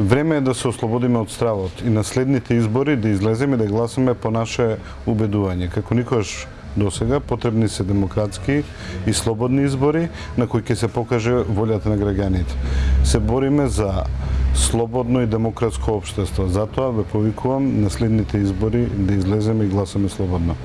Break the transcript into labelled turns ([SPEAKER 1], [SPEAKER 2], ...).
[SPEAKER 1] Време е да се ослободиме од стравот и на следните избори да излеземе да гласаме по наше убедување. Како никош до сега потребни се демократски и слободни избори на кои ќе се покаже волјата на граѓаните. Се бориме за слободно и демократско општество. Затоа ве повикувам на следните избори да излеземе и гласаме слободно.